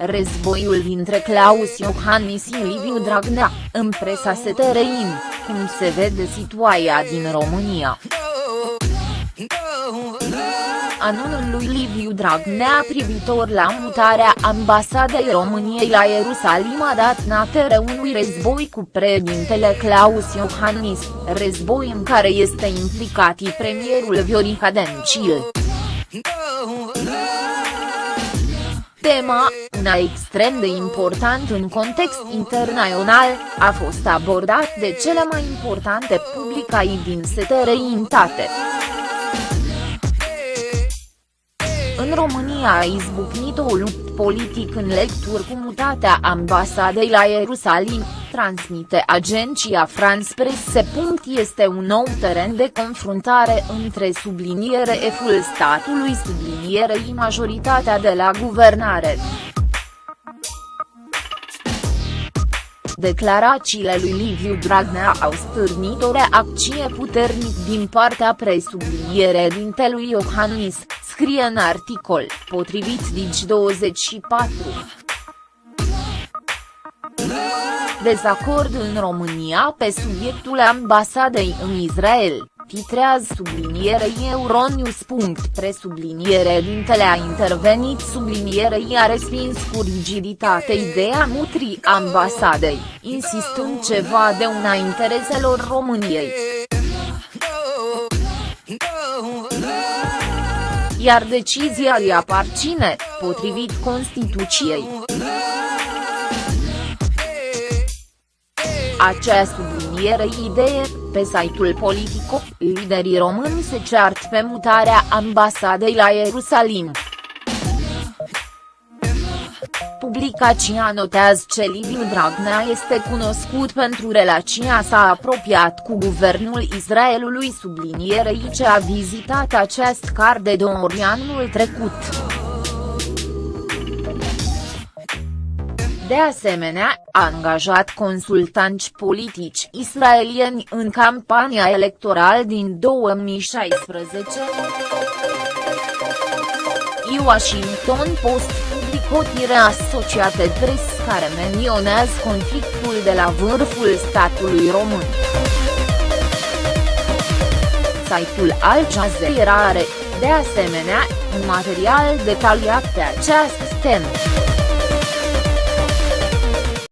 Războiul dintre Claus Iohannis și Liviu Dragnea, în presa STRIN, cum se vede situația din România. Anunul lui Liviu Dragnea privitor la mutarea ambasadei României la Ierusalim a dat natere unui război cu președintele Claus Iohannis, război în care este implicat și premierul Viorica Dencil. Tema, una extrem de important în context internațional, a fost abordat de cele mai importante publicații din setereintate. În România a izbucnit o luptă politic în lecturi cu mutatea ambasadei la Ierusalim, transmite agenția France Presse. Este un nou teren de confruntare între subliniere F-ul statului sublinierei majoritatea de la guvernare. Declarațiile lui Liviu Dragnea au stârnit o reacție puternic din partea presubliniere dintelui Iohannis, scrie în articol, potrivit Digi24. Dezacord în România pe subiectul ambasadei în Israel, titrează sublinierei Euronews. Presubliniere dintele a intervenit sublinierei a respins cu rigiditate ideea mutrii ambasadei, insistând ceva de una intereselor României. Iar decizia îi aparține, potrivit Constituției. Acea subliniere idee, pe site-ul Politico, liderii români se ceartă pe mutarea ambasadei la Ierusalim. Publicația notează că Liviu Dragnea este cunoscut pentru relația sa apropiat cu guvernul Israelului sublinierei ce a vizitat acest car de două ori anul trecut. De asemenea, a angajat consultanți politici israelieni în campania electorală din 2016. Washington Post publicotire asociate pres care menționează conflictul de la vârful statului român. Site-ul Al Jazeera are, de asemenea, un material detaliat pe această temă.